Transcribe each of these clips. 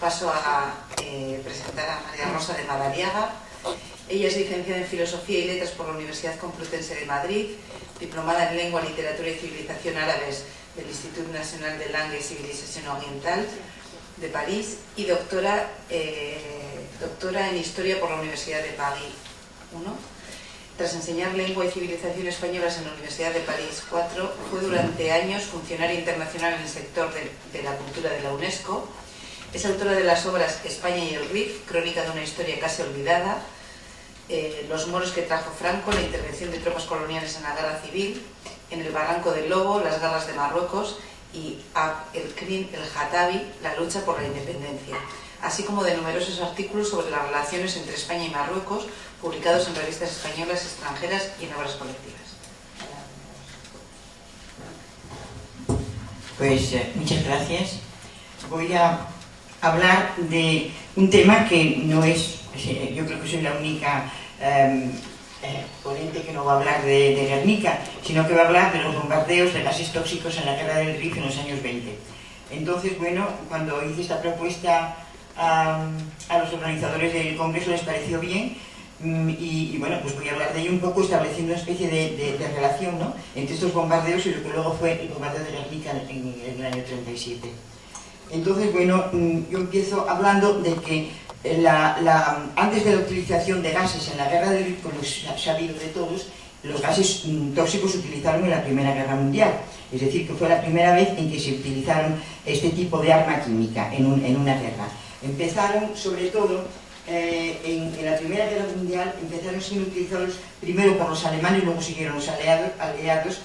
paso a eh, presentar a María Rosa de Madariaga. Ella es licenciada en Filosofía y Letras por la Universidad Complutense de Madrid, diplomada en Lengua, Literatura y Civilización Árabes del Instituto Nacional de Langue y Civilización Oriental de París y doctora, eh, doctora en Historia por la Universidad de París 1 tras enseñar lengua y civilización españolas en la Universidad de París 4, fue durante años funcionaria internacional en el sector de, la cultura de la UNESCO. Es autora de las obras España y el RIF, crónica de una historia casi olvidada, eh, Los moros que trajo Franco, la intervención de tropas coloniales en la guerra civil, En el barranco del Lobo, las garras de Marruecos y el Krim el Jatabi, la lucha por la independencia así como de numerosos artículos sobre las relaciones entre España y Marruecos, publicados en revistas españolas, extranjeras y en obras colectivas. Pues eh, muchas gracias. Voy a hablar de un tema que no es, yo creo que soy la única em, eh, ponente que no va a hablar de, de, Guernica, sino que va a hablar de los bombardeos de gases tóxicos en la guerra del Rif en los años 20. Entonces, bueno, cuando hice esta propuesta a, los organizadores del Congreso les pareció bien mm, y, bueno, pues voy a hablar de ello un poco estableciendo una especie de, relación ¿no? entre estos bombardeos y lo que luego fue el bombardeo de Guernica en, en, el año 37. Entonces, bueno, mm, yo empiezo hablando de que la, antes de la utilización de gases en la guerra del como ha sabido de todos, los gases mm, tóxicos se utilizaron en la Primera Guerra Mundial. Es decir, que fue la primera vez en que se utilizaron este tipo de arma química en, una guerra. Empezaron, sobre todo, eh, en, la Primera Guerra Mundial, empezaron siendo utilizados primero por los alemanes, luego siguieron los aliados.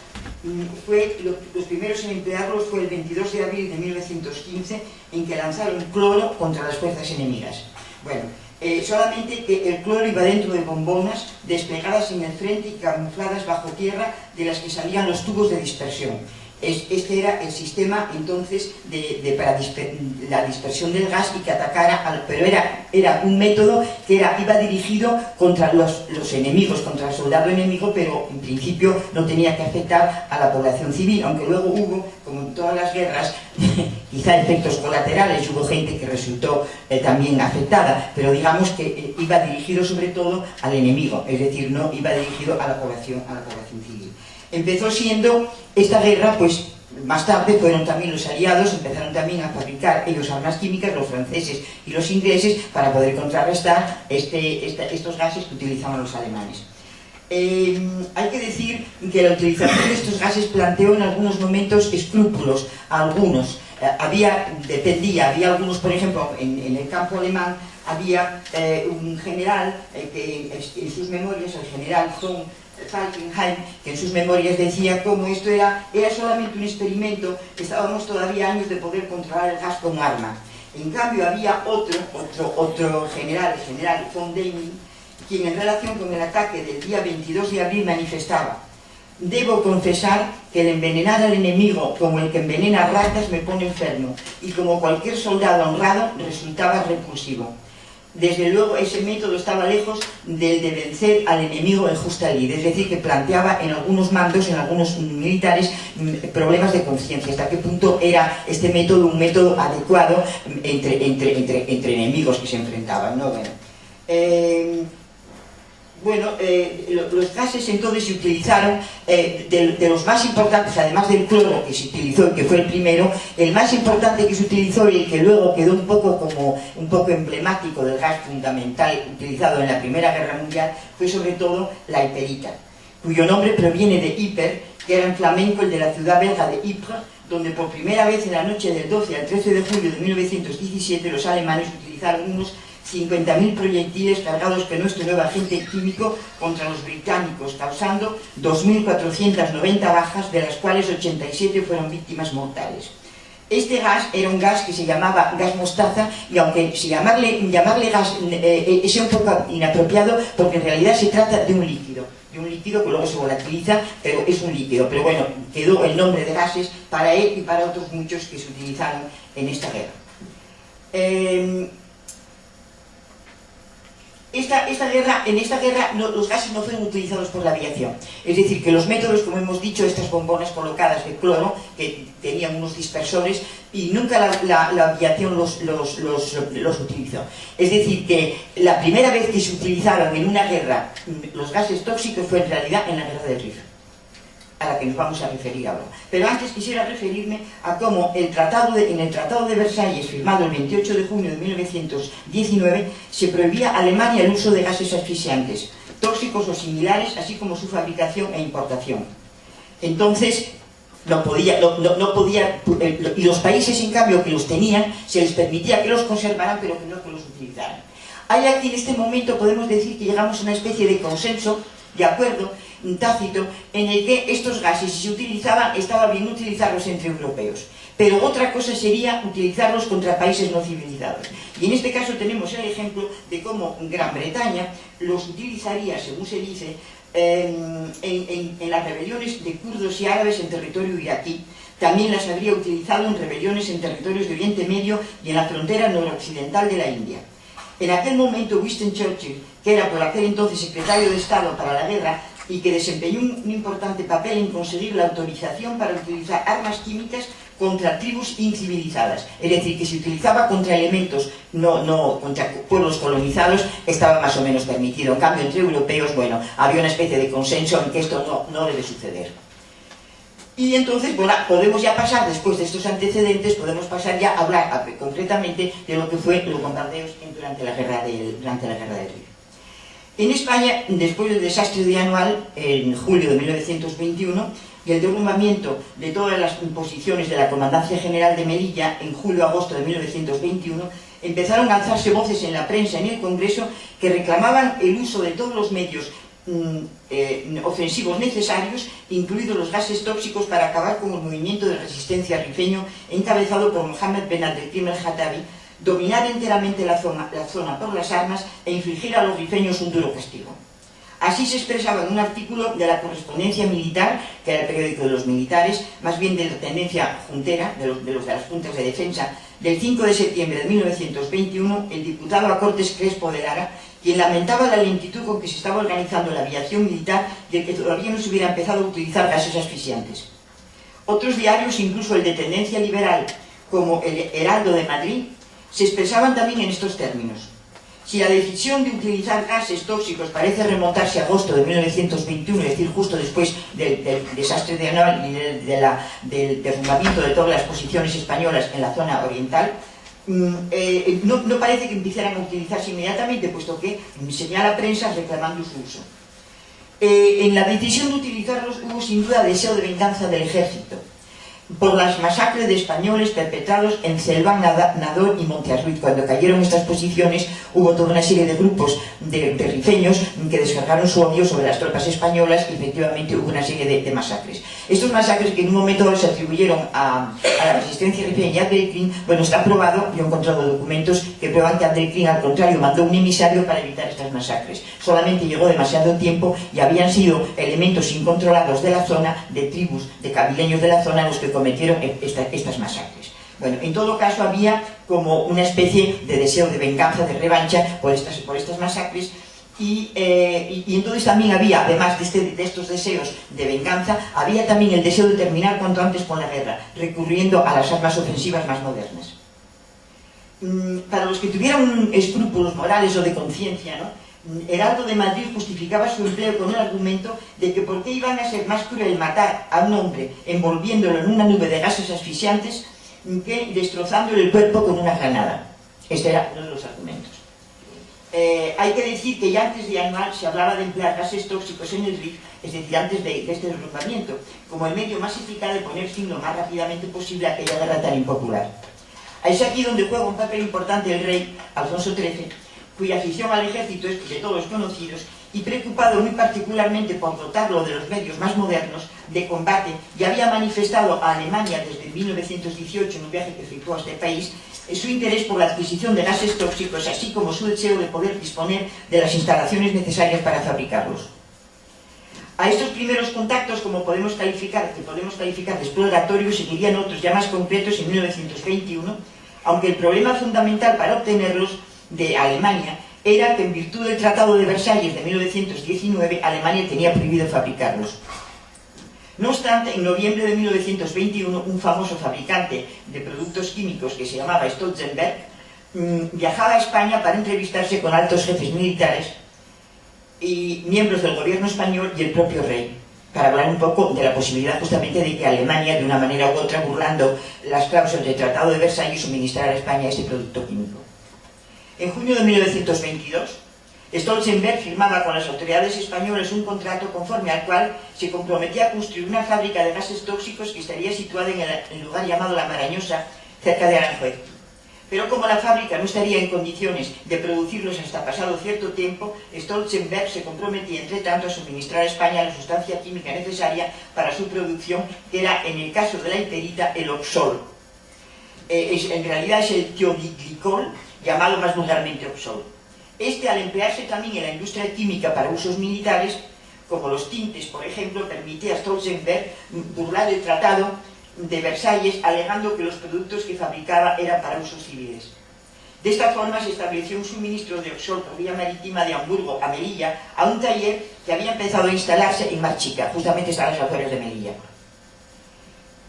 Fue, los primeros en emplearlos fue el 22 de abril de 1915, en que lanzaron cloro contra las fuerzas enemigas. Bueno, eh, solamente que el cloro iba dentro de bombonas desplegadas en el frente y camufladas bajo tierra de las que salían los tubos de dispersión este era el sistema entonces para la dispersión del gas y que atacara, pero era, era un método que era, iba dirigido contra los, los, enemigos, contra el soldado enemigo, pero en principio no tenía que afectar a la población civil, aunque luego hubo, como en todas las guerras, quizá efectos colaterales, hubo gente que resultó eh, también afectada, pero digamos que eh, iba dirigido sobre todo al enemigo, es decir, no iba dirigido a la población, a la población civil empezó siendo esta guerra, pues más tarde fueron también los aliados, empezaron también a fabricar ellos armas químicas, los franceses y los ingleses, para poder contrarrestar este, estos gases que utilizaban los alemanes. Eh, hay que decir que la utilización de estos gases planteó en algunos momentos escrúpulos, algunos. Eh, había, dependía, había algunos, por ejemplo, en, el campo alemán, había eh, un general que en, sus memorias, el general von Falkenhayn, que en sus memorias decía cómo esto era, era solamente un experimento, que estábamos todavía años de poder controlar el gas con arma. En cambio había otro, otro, otro general, el general von Deming, quien en relación con el ataque del día 22 de abril manifestaba Debo confesar que el envenenar al enemigo como el que envenena ratas me pone enfermo y como cualquier soldado honrado resultaba repulsivo desde luego ese método estaba lejos del de vencer al enemigo en justa ley, es decir, que planteaba en algunos mandos, en algunos militares, mm, problemas de conciencia, hasta qué punto era este método un método adecuado entre, entre, enemigos que se enfrentaban. ¿no? Eh, bueno, eh, los gases entonces se utilizaron, eh, de, los más importantes, además del cloro que se utilizó y que fue el primero, el más importante que se utilizó y el que luego quedó un poco como un poco emblemático del gas fundamental utilizado en la Primera Guerra Mundial fue sobre todo la hiperita, cuyo nombre proviene de hiper, que era en flamenco el de la ciudad belga de Ypres, donde por primera vez en la noche del 12 al 13 de julio de 1917 los alemanes utilizaron unos 50.000 proyectiles cargados con nuestro nuevo agente químico contra los británicos, causando 2.490 bajas, de las cuales 87 fueron víctimas mortales. Este gas era un gas que se llamaba gas mostaza y aunque llamarle, llamarle gas eh, eh, es un poco inapropiado porque en realidad se trata de un líquido, de un líquido que luego se volatiliza, pero es un líquido. Pero bueno, quedó el nombre de gases para él y para otros muchos que se utilizaron en esta guerra. Eh, esta, guerra, en esta guerra los gases no fueron utilizados por la aviación. Es decir, que los métodos, como hemos dicho, estas bombonas colocadas de cloro, que tenían unos dispersores, y nunca la, aviación los, los, utilizó. Es decir, que la primera vez que se utilizaron en una guerra los gases tóxicos fue en realidad en la guerra del Rif, a la que nos vamos a referir ahora. Pero antes quisiera referirme a cómo el tratado en el Tratado de Versalles, firmado el 28 de junio de 1919, se prohibía a Alemania el uso de gases asfixiantes, tóxicos o similares, así como su fabricación e importación. Entonces, no podía, y los países en cambio que los tenían, se les permitía que los conservaran, pero que no que los utilizaran. Hay aquí en este momento, podemos decir que llegamos a una especie de consenso, de acuerdo, tácito, en el que estos gases, si se utilizaban, estaba bien utilizarlos entre europeos. Pero otra cosa sería utilizarlos contra países no civilizados. Y en este caso tenemos el ejemplo de cómo Gran Bretaña los utilizaría, según se dice, en, las rebeliones de kurdos y árabes en territorio iraquí. También las habría utilizado en rebeliones en territorios de Oriente Medio y en la frontera noroccidental de la India. En aquel momento Winston Churchill, que era por aquel entonces secretario de Estado para la guerra y que desempeñó un importante papel en conseguir la autorización para utilizar armas químicas contra tribus incivilizadas, es decir, que se utilizaba contra elementos, no, no contra pueblos colonizados, estaba más o menos permitido. En cambio, entre europeos, bueno, había una especie de consenso en que esto no, no debe suceder. Y entonces, bueno, podemos ya pasar, después de estos antecedentes, podemos pasar ya a hablar concretamente de lo que fue los bombardeos durante la guerra del, durante la guerra del Río. En España, después del desastre de Anual, en julio de 1921, y el derrumbamiento de todas las imposiciones de la Comandancia General de Melilla en julio-agosto de 1921, empezaron a alzarse voces en la prensa en el Congreso que reclamaban el uso de todos los medios mm, eh, ofensivos necesarios, incluidos los gases tóxicos, para acabar con el movimiento de resistencia rifeño encabezado por Mohamed Ben Abdelkrim el-Hatabi, dominar enteramente la zona, por las armas e infligir a los rifeños un duro castigo. Así se expresaba en un artículo de la correspondencia militar, que era el periódico de los militares, más bien de la tendencia juntera, de los de, las juntas de defensa, del 5 de septiembre de 1921, el diputado a Cortes Crespo de Lara, quien lamentaba la lentitud con que se estaba organizando la aviación militar y el que todavía no se hubiera empezado a utilizar gases asfixiantes. Otros diarios, incluso el de tendencia liberal, como el Heraldo de Madrid, se expresaban también en estos términos. Si la decisión de utilizar gases tóxicos parece remontarse a agosto de 1921, es decir, justo después del, desastre de Anual y del derrumbamiento de todas las posiciones españolas en la zona oriental, mm, eh, no, parece que empezaran a utilizarse inmediatamente, puesto que señala prensa reclamando su uso. Eh, en la decisión de utilizarlos hubo sin duda deseo de venganza del ejército, por las masacres de españoles perpetrados en Celván, Nador y Montearruiz. Cuando cayeron estas posiciones hubo toda una serie de grupos de, rifeños que descargaron su odio sobre las tropas españolas y efectivamente hubo una serie de, masacres. Estos masacres que en un momento se atribuyeron a, la resistencia rifeña y a Abdelkrim, bueno, está probado, yo he encontrado documentos que prueban que Abdelkrim al contrario mandó un emisario para evitar estas masacres. Solamente llegó demasiado tiempo y habían sido elementos incontrolados de la zona, de tribus, de cabileños de la zona los que cometieron estas masacres. Bueno, en todo caso había como una especie de deseo de venganza, de revancha por estas, por estas masacres eh, y, entonces también había, además de, este, de, estos deseos de venganza, había también el deseo de terminar cuanto antes con la guerra, recurriendo a las armas ofensivas más modernas. Mm, para los que tuvieran escrúpulos morales o de conciencia, ¿no? Heraldo de Madrid justificaba su empleo con el argumento de que por qué iban a ser más cruel matar a un hombre envolviéndolo en una nube de gases asfixiantes que destrozándole el cuerpo con una granada. Este era uno de los argumentos. Eh, hay que decir que ya antes de anual se hablaba de emplear gases tóxicos en el RIF, es decir, antes de, este derrumbamiento, como el medio más eficaz de poner fin lo más rápidamente posible a aquella guerra tan impopular. Es aquí donde juega un papel importante el rey Alfonso XIII, cuya afición al ejército es de todos conocidos, y preocupado muy particularmente por dotarlo de los medios más modernos de combate, ya había manifestado a Alemania desde 1918 en un viaje que efectuó a este país, su interés por la adquisición de gases tóxicos, así como su deseo de poder disponer de las instalaciones necesarias para fabricarlos. A estos primeros contactos, como podemos calificar, que podemos calificar de exploratorios, seguirían otros ya más concretos en 1921, aunque el problema fundamental para obtenerlos de Alemania era que en virtud del Tratado de Versalles de 1919 Alemania tenía prohibido fabricarlos. No obstante, en noviembre de 1921, un famoso fabricante de productos químicos que se llamaba Stolzenberg mm, viajaba a España para entrevistarse con altos jefes militares y miembros del gobierno español y el propio rey para hablar un poco de la posibilidad justamente de que Alemania, de una manera u otra, burlando las cláusulas del Tratado de Versalles, suministrara a España este producto químico. En junio de 1922, Stolzenberg firmaba con las autoridades españolas un contrato conforme al cual se comprometía a construir una fábrica de gases tóxicos que estaría situada en el lugar llamado La Marañosa, cerca de Aranjuez. Pero como la fábrica no estaría en condiciones de producirlos hasta pasado cierto tiempo, Stolzenberg se comprometía, entre tanto, a suministrar a España la sustancia química necesaria para su producción, que era, en el caso de la hiperita, el oxol. Eh, en realidad es el tioglicol, llamado más vulgarmente oxol. Este, al emplearse también en la industria química para usos militares, como los tintes, por ejemplo, permitía a Stolzenberg burlar el tratado de Versalles alegando que los productos que fabricaba eran para usos civiles. De esta forma se estableció un suministro de Oxol por vía marítima de Hamburgo a Melilla a un taller que había empezado a instalarse en Marchica, justamente está las afueras de Melilla.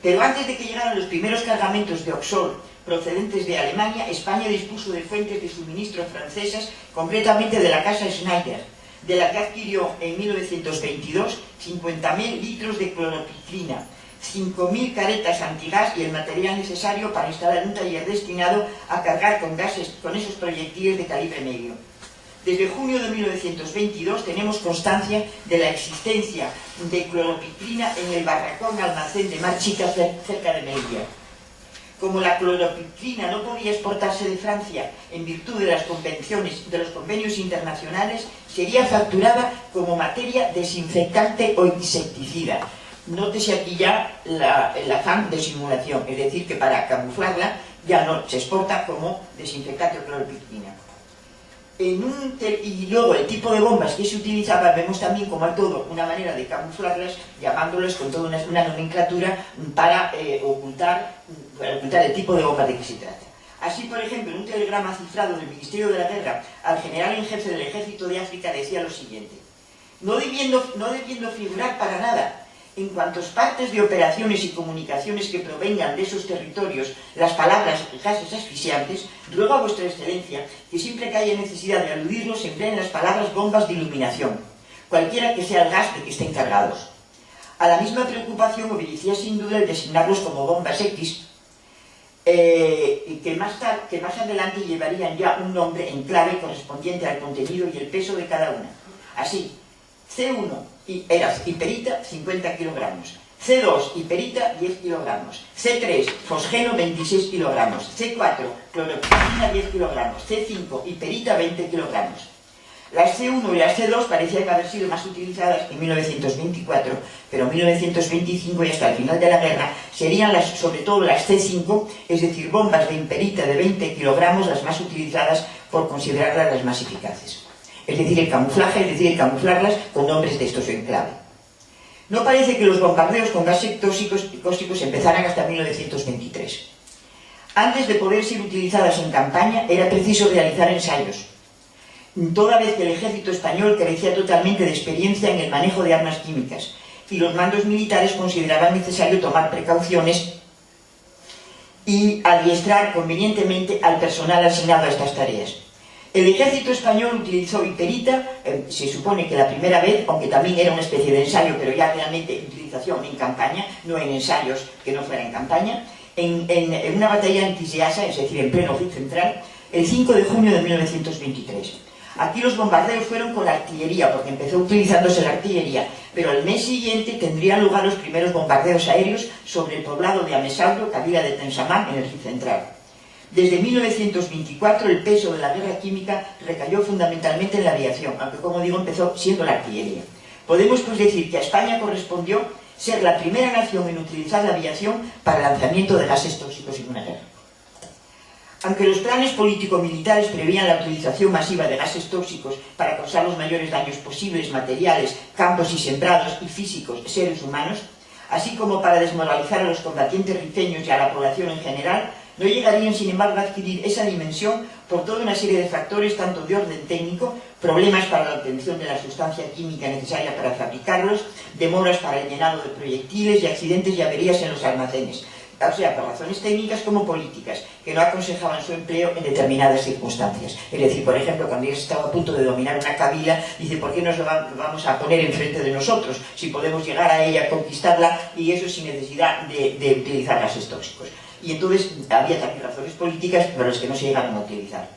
Pero antes de que llegaran los primeros cargamentos de Oxol procedentes de Alemania, España dispuso de fuentes de suministro francesas, concretamente de la casa Schneider, de la que adquirió en 1922 50.000 litros de cloropicrina, 5.000 caretas antigas y el material necesario para instalar un taller destinado a cargar con gases con esos proyectiles de calibre medio. Desde junio de 1922 tenemos constancia de la existencia de cloropicrina en el barracón almacén de Mar Chica cerca de Melilla. Como la cloropicrina no podía exportarse de Francia en virtud de las convenciones, de los convenios internacionales, sería facturada como materia desinfectante o insecticida, Nótese aquí ya la, el afán de simulación, es decir, que para camuflarla ya no se exporta como desinfectante o cloropicrina. Y luego el tipo de bombas que se utilizaba, vemos también como hay todo una manera de camuflarlas, llamándolas con toda una, nomenclatura para eh, ocultar, ocultar el tipo de bomba de que se trata. Así, por ejemplo, en un telegrama cifrado del Ministerio de la Guerra al general en jefe del Ejército de África decía lo siguiente, no debiendo, no debiendo figurar para nada en cuantos partes de operaciones y comunicaciones que provengan de esos territorios las palabras gases asfixiantes, ruego a vuestra excelencia que siempre que haya necesidad de aludirlos empleen las palabras bombas de iluminación, cualquiera que sea el gas de que estén cargados. A la misma preocupación obedecía sin duda el designarlos como bombas X, eh, que, más que más adelante llevarían ya un nombre en clave correspondiente al contenido y el peso de cada una. Así, C1 era hiperita 50 kilogramos, C2 hiperita 10 kilogramos, C3 fosgeno 26 kilogramos, C4 cloroquina 10 kilogramos, C5 hiperita 20 kilogramos. Las C1 y las C2 parecían haber sido más utilizadas en 1924, pero en 1925 y hasta el final de la guerra serían las, sobre todo las C5, es decir, bombas de hiperita de 20 kilogramos las más utilizadas por considerarlas las más eficaces es decir, el camuflaje, es decir, el camuflarlas con nombres de estos en clave. No parece que los bombardeos con gases tóxicos y cáusticos empezaran hasta 1923. Antes de poder ser utilizadas en campaña, era preciso realizar ensayos, toda vez que el ejército español carecía totalmente de experiencia en el manejo de armas químicas, y los mandos militares consideraban necesario tomar precauciones y adiestrar convenientemente al personal asignado a estas tareas. El ejército español utilizó hiperita, eh, se supone que la primera vez, aunque también era una especie de ensayo, pero ya realmente utilización en campaña, no en ensayos que no fuera en campaña, en, una batalla en Quisiasa, es decir, en pleno hit central, el 5 de junio de 1923. Aquí los bombardeos fueron con la artillería, porque empezó utilizándose la artillería, pero al mes siguiente tendrían lugar los primeros bombardeos aéreos sobre el poblado de Amesauro, cabida de Tensamán, en el hit central. Desde 1924 el peso de la guerra química recayó fundamentalmente en la aviación, aunque como digo empezó siendo la artillería. Podemos pues decir que a España correspondió ser la primera nación en utilizar la aviación para el lanzamiento de gases tóxicos en una guerra. Aunque los planes político-militares prevían la utilización masiva de gases tóxicos para causar los mayores daños posibles, materiales, campos y sembrados y físicos, seres humanos, así como para desmoralizar a los combatientes rifeños y a la población en general, no llegarían sin embargo a adquirir esa dimensión por toda una serie de factores, tanto de orden técnico, problemas para la obtención de la sustancia química necesaria para fabricarlos, demoras para el llenado de proyectiles y accidentes y averías en los almacenes, o sea, por razones técnicas como políticas, que no aconsejaban su empleo en determinadas circunstancias. Es decir, por ejemplo, cuando ellos estaba a punto de dominar una cabila, dice, ¿por qué nos lo vamos a poner enfrente de nosotros? Si podemos llegar a ella, conquistarla, y eso sin necesidad de, de utilizar gases tóxicos. Y entonces había también razones políticas, pero las que no se llegaron a utilizar.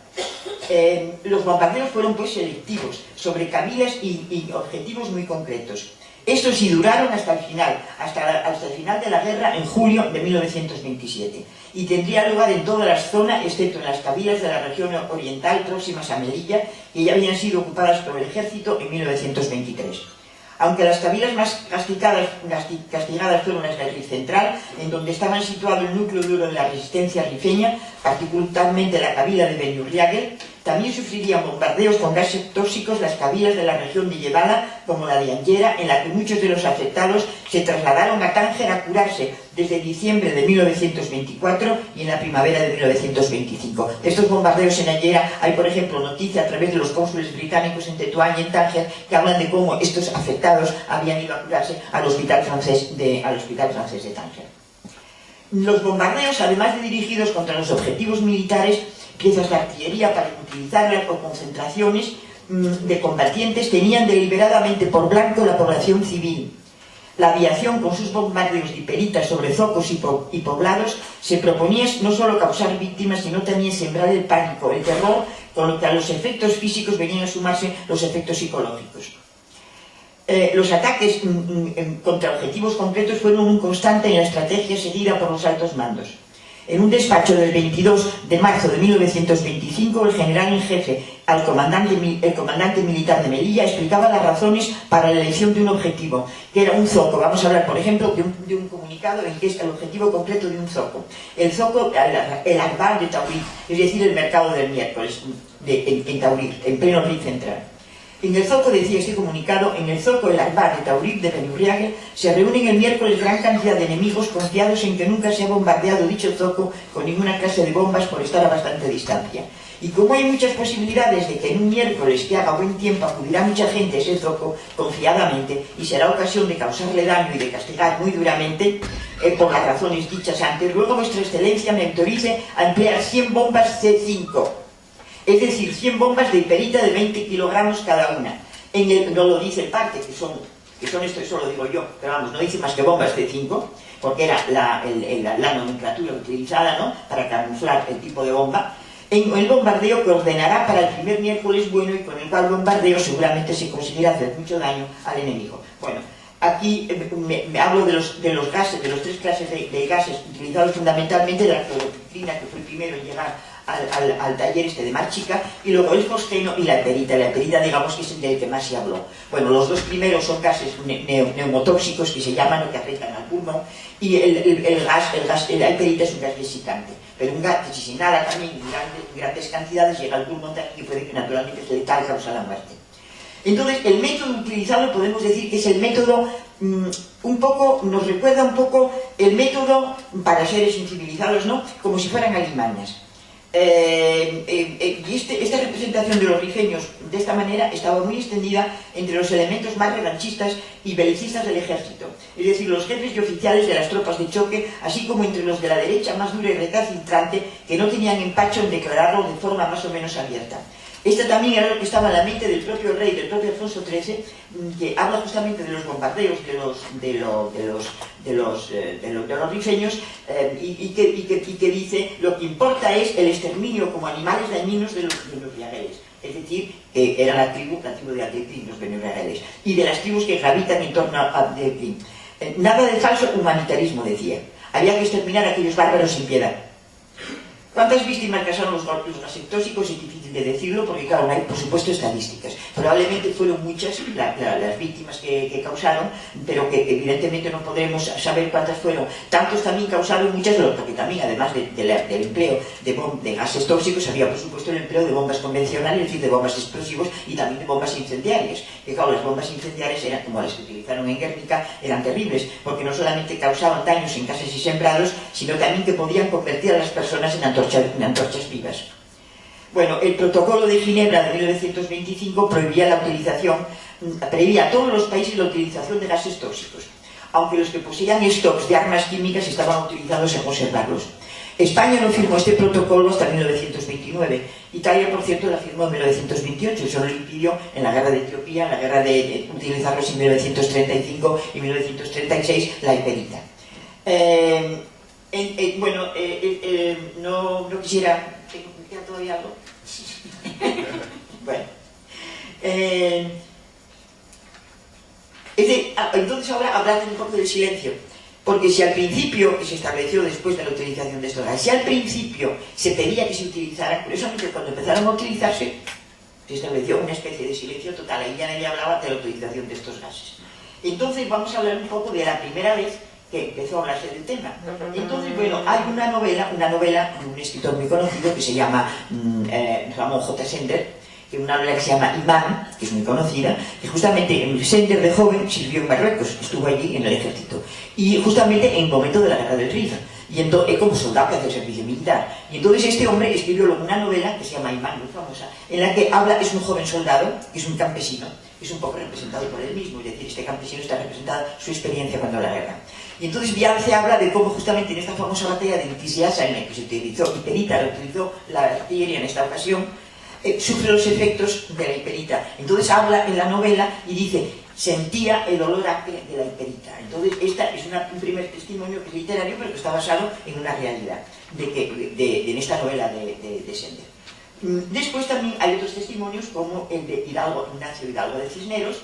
Eh, los bombardeos fueron pues selectivos, sobre cabilas y, objetivos muy concretos. Estos sí duraron hasta el final, hasta, hasta, el final de la guerra en julio de 1927 y tendría lugar en toda la zona, excepto en las cabilas de la región oriental próximas a Melilla, que ya habían sido ocupadas por el ejército en 1923. Aunque las cabilas más castigadas, castigadas fueron las del Rif Central, en donde estaba situado el núcleo duro de la resistencia rifeña, particularmente la cabila de Benurriague, también sufrirían bombardeos con gases tóxicos las cabilas de la región de Llevada, como la de Angera, en la que muchos de los afectados se trasladaron a Tánger a curarse desde diciembre de 1924 y en la primavera de 1925. Estos bombardeos en Angera, hay por ejemplo noticia a través de los cónsules británicos en Tetuán y en Tánger que hablan de cómo estos afectados habían ido a curarse al hospital francés de, al hospital francés de Tánger. Los bombardeos, además de dirigidos contra los objetivos militares, piezas de artillería para utilizarlas o concentraciones mm, de combatientes tenían deliberadamente por blanco la población civil. La aviación, con sus bombardeos de hiperitas sobre zocos y, poblados, se proponía no solo causar víctimas, sino también sembrar el pánico, el terror, con lo que a los efectos físicos venían a sumarse los efectos psicológicos. Eh, los ataques mm, mm, contra objetivos concretos fueron un constante en la estrategia seguida por los altos mandos. En un despacho del 22 de marzo de 1925, el general en jefe el comandante militar de Melilla explicaba las razones para la elección de un objetivo, que era un zoco. Vamos a hablar, por ejemplo, de un, comunicado en que es el objetivo concreto de un zoco. El zoco, el, Arbar de Taurí, es decir, el mercado del miércoles de, en, Taurí, en pleno río central. En el Zoco, decía este comunicado, en el Zoco el Arbar de Taurib de Penurriague se reúnen el miércoles gran cantidad de enemigos confiados en que nunca se ha bombardeado dicho Zoco con ninguna clase de bombas por estar a bastante distancia. Y como hay muchas posibilidades de que en un miércoles que haga buen tiempo acudirá mucha gente a ese zoco confiadamente y será ocasión de causarle daño y de castigar muy duramente, eh, por las razones dichas antes, luego vuestra excelencia me autorice a emplear 100 bombas C5 es decir, 100 bombas de hiperita de 20 kilogramos cada una. En el, no lo dice el parte, que son, que son esto, eso lo digo yo, pero vamos, no dice más que bombas de 5, porque era la, la, nomenclatura utilizada ¿no? para camuflar el tipo de bomba, en el bombardeo que ordenará para el primer miércoles bueno y con el cual bombardeo seguramente se conseguirá hacer mucho daño al enemigo. Bueno, aquí eh, me, hablo de los, de los gases, de los tres clases de, gases utilizados fundamentalmente de la cloroticina, que fue el primero en llegar al, taller este de más chica, y luego el fosgeno y la perita. La perita, digamos, que es el del que más se habló. Bueno, los dos primeros son gases neumotóxicos que se llaman o que afectan al pulmón, y el, gas, el gas, la perita es un gas desicante. Pero un gas que si se inhala también en grandes, cantidades llega al pulmón y puede que naturalmente se letal causa la muerte. Entonces, el método utilizado podemos decir que es el método mm, un poco, nos recuerda un poco el método para seres incivilizados, ¿no? Como si fueran alimañas. Eh, eh, y este, esta representación de los rifeños de esta manera estaba muy extendida entre los elementos más revanchistas y belicistas del ejército, es decir, los jefes y oficiales de las tropas de choque, así como entre los de la derecha más dura y recalcitrante, que no tenían empacho en declararlo de forma más o menos abierta. Esta también era lo que estaba en la mente del propio rey, del propio Alfonso XIII, mm, que habla justamente de los bombardeos de los, de los, de los, de los, eh, de los, rifeños eh, y, que, y, que, y, que, dice lo que importa es el exterminio como animales dañinos de los, de los. Es decir, que era la tribu, la tribu de Atetín, los beniageles, y de las tribus que gravitan en torno a Atetín. Eh, nada de falso humanitarismo, decía. Había que exterminar a aquellos bárbaros sin piedad. ¿Cuántas víctimas causaron los, los gases tóxicos? Es difícil de decirlo porque, claro, no hay, por supuesto, estadísticas. Probablemente fueron muchas la, la, las víctimas que, causaron, pero que evidentemente no podremos saber cuántas fueron. Tantos también causaron muchas, porque también, además del empleo de, de, gases tóxicos, había, por supuesto, el empleo de bombas convencionales, es decir, de bombas explosivos y también de bombas incendiarias. Que, claro, las bombas incendiarias eran como las que utilizaron en Guernica, eran terribles, porque no solamente causaban daños en casas y sembrados, sino también que podían convertir a las personas en antorchas antorchas, antorchas vivas. Bueno, el protocolo de Ginebra de 1925 prohibía la utilización, prohibía a todos los países la utilización de gases tóxicos, aunque los que poseían stocks de armas químicas estaban autorizados a conservarlos. España no firmó este protocolo hasta 1929. Italia, por cierto, la firmó en 1928. Eso lo impidió en la guerra de Etiopía, en la guerra de, utilizarlos en 1935 y 1936, la hiperita. Eh, en, en, bueno, eh, eh, eh, no, no, quisiera... ¿Me queda todavía algo? bueno. Eh, de, ah, entonces ahora hablar un poco del silencio. Porque si al principio, que se estableció después de la utilización de estos gases, si al principio se pedía que se utilizaran, curiosamente cuando empezaron a utilizarse, se estableció una especie de silencio total, ahí ya nadie hablaba de la utilización de estos gases. Entonces vamos a hablar un poco de la primera vez que empezó a hablarse del tema. Entonces, bueno, hay una novela, una novela de un escritor muy conocido que se llama mm, eh, Ramón J. Sender, que es una novela que se llama Imán, que es muy conocida, que justamente Sender de joven sirvió en Marruecos, estuvo allí en el ejército, y justamente en el momento de la guerra del Rif, y entonces, como soldado que hace servicio militar. Y entonces este hombre escribió una novela que se llama Imán, muy famosa, en la que habla, es un joven soldado, que es un campesino, es un poco representado por él mismo, es decir, este campesino está representado su experiencia cuando la guerra. Y entonces Viance habla de cómo justamente en esta famosa batalla de Tisiasa, en la que se utilizó hiperita, utilizó la artillería en esta ocasión, eh, sufre los efectos de la hiperita. Entonces habla en la novela y dice, sentía el olor acre de la hiperita. Entonces esta es una, un primer testimonio literario, pero que está basado en una realidad, de que, de, en esta novela de, de, de Sender. Mm, después también hay otros testimonios como el de Hidalgo, Ignacio Hidalgo de Cisneros,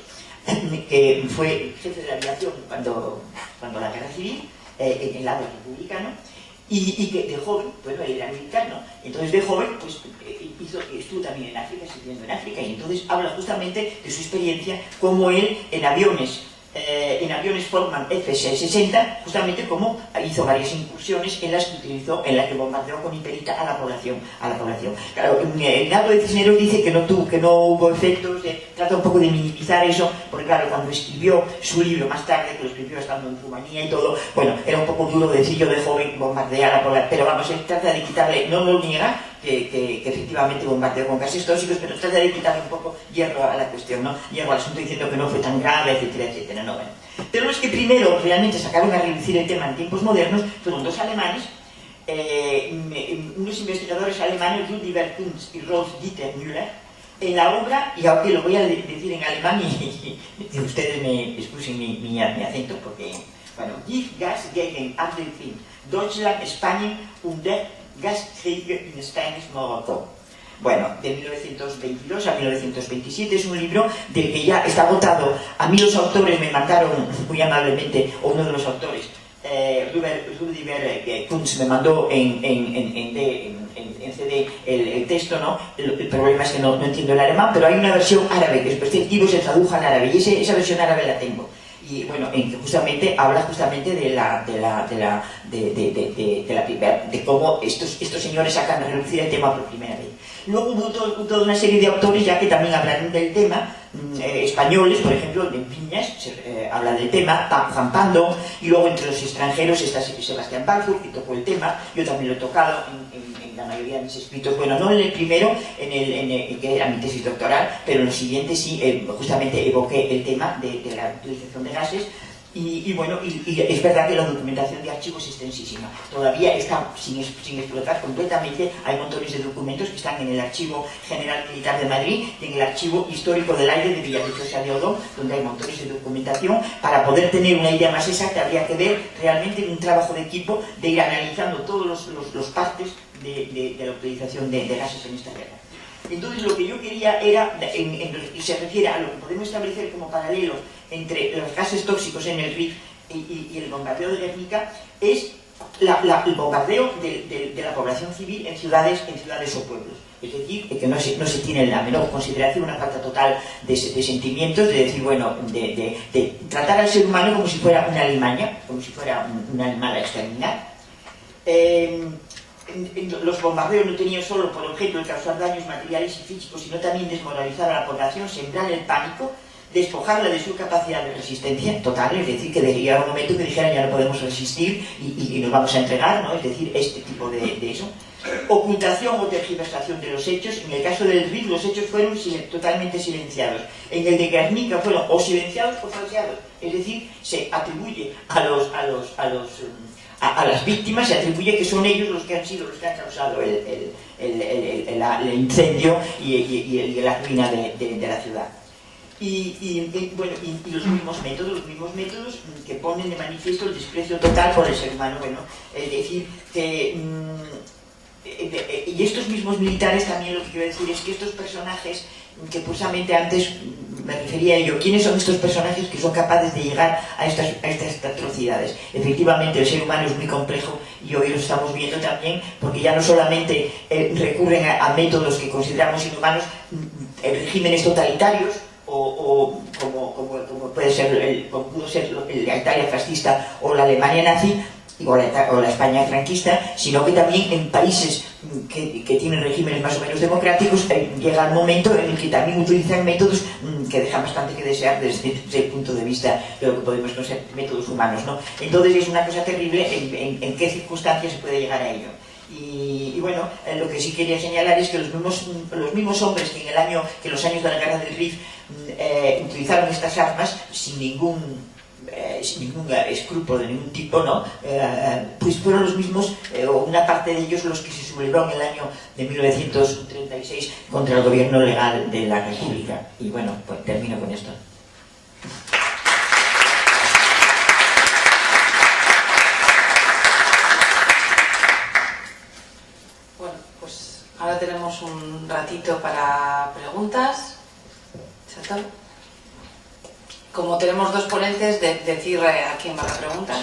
que fue jefe de la aviación cuando, cuando la guerra civil, eh, en el lado republicano, y, que de joven, bueno, él era militar, ¿no? Entonces de joven, pues eh, hizo, estuvo también en África, sirviendo en África, y entonces habla justamente de su experiencia, como él en aviones eh, en aviones Forman F-60, justamente como hizo varias incursiones en las que utilizó, en las que bombardeó con hiperita a la población. A la población. Claro, Ignacio de Cisneros dice que no, tuvo, que no hubo efectos, de, trata un poco de minimizar eso, porque claro, cuando escribió su libro más tarde, que lo escribió estando en Rumanía y todo, bueno, era un poco duro decir yo de joven bombardear a la pero vamos, él trata de quitarle, no lo niega, que, efectivamente bombardeó con gases tóxicos, pero trata de quitarle un poco hierro a la cuestión, ¿no? Hierro al asunto diciendo que no fue tan grave, etcétera, etcétera, ¿no? Bueno. Pero los que primero realmente sacaron a reducir el tema en tiempos modernos fueron dos alemanes, eh, unos investigadores alemanes, Rudiger Kunz y Rolf Dieter Müller, en la obra, y aunque lo voy a decir en alemán y, y ustedes me excusen mi, mi, mi, acento, porque, bueno, Gift, Gas, gegen Abdelfilm, Deutschland, España, und der Gaskrieg in Spanish Morocco. Bueno, de 1922 a 1927 es un libro del que ya está agotado. A mí los autores me mandaron muy amablemente, o uno de los autores, eh, Rudiger eh, Kunz me mandó en, en, en, en CD el, el, texto, ¿no? El, el, problema es que no, no, entiendo el alemán, pero hay una versión árabe que es perceptivo se tradujo al árabe y ese, esa versión árabe la tengo y bueno, en que justamente habla justamente de la de la de la de, de, de, la primera, de cómo estos, estos señores sacan a reducir el tema por primera vez. Luego hubo todo, toda una serie de autores ya que también hablaron del tema, eh, españoles, por ejemplo, de Piñas, se, eh, habla del tema, Juan Pando, y luego entre los extranjeros está Sebastián Balfour, que tocó el tema, yo también lo he tocado en, en, en mayoría de mis escritos, bueno, no en el primero, en el, en el que era mi tesis doctoral, pero en los siguientes sí, eh, justamente evoqué el tema de, de la utilización de gases, y, y, bueno, y, y, es verdad que la documentación de archivos es extensísima. Todavía está sin, sin, explotar completamente. Hay montones de documentos que están en el Archivo General Militar de Madrid y en el Archivo Histórico del Aire de Villaviciosa de Odón, donde hay montones de documentación. Para poder tener una idea más exacta, habría que ver realmente un trabajo de equipo de ir analizando todos los, los, los partes de, de, de, la utilización de, de gases en esta guerra. Entonces lo que yo quería era, en, se refiere a lo que podemos establecer como paralelo entre los gases tóxicos en el RIF y, y, el bombardeo de Guernica, es el bombardeo de, la población civil en ciudades, en ciudades o pueblos. Es decir, que no se, no tiene la menor consideración, una falta total de, sentimientos, de decir, bueno, de, tratar al ser humano como si fuera una alimaña, como si fuera un, animal a exterminar. Eh, los bombardeos no tenían solo por objeto el causar daños materiales y físicos, sino también desmoralizar a la población, sembrar el pánico, despojarla de su capacidad de resistencia total, es decir, que llegar un momento que dijeran ya no podemos resistir y, nos vamos a entregar, ¿no? es decir, este tipo de, eso. Ocultación o tergiversación de los hechos, en el caso del RIF los hechos fueron totalmente silenciados, en el de Guernica fueron o silenciados o falseados, es decir, se atribuye a los, a los, a los a, las víctimas se atribuye que son ellos los que han sido los que han causado el, incendio y, la ruina de, la ciudad. Y, bueno, y, los mismos métodos, los mismos métodos que ponen de manifiesto el desprecio total por el ser humano. Bueno, es decir, que... Mm, y estos mismos militares también lo que quiero decir es que estos personajes que precisamente antes me refería a ello, ¿quiénes son estos personajes que son capaces de llegar a estas, atrocidades? Efectivamente, el ser humano es muy complejo y hoy lo estamos viendo también, porque ya no solamente eh, recurren a, métodos que consideramos inhumanos, mm, regímenes totalitarios, o, como, puede ser el, pudo ser la Italia fascista o la Alemania nazi, o la, España franquista, sino que también en países que, tienen regímenes más o menos democráticos eh, llega el momento en el que también utilizan métodos mm, que dejan bastante que desear desde, el punto de vista de lo que podemos considerar métodos humanos. ¿no? Entonces es una cosa terrible en, qué circunstancias se puede llegar a ello. Y, bueno, eh, lo que sí quería señalar es que los mismos, los mismos hombres que en el año, que los años de la guerra del Rif mm, eh, utilizaron estas armas sin ningún ningún escrúpulo de ningún tipo, ¿no? Eh, pues fueron los mismos, eh, o una parte de ellos, los que se sublevaron en el año de 1936 contra el gobierno legal de la República. Y bueno, pues termino con esto. Bueno, pues ahora tenemos un ratito para preguntas. Como tenemos dos ponentes, de, decir a quién va la pregunta.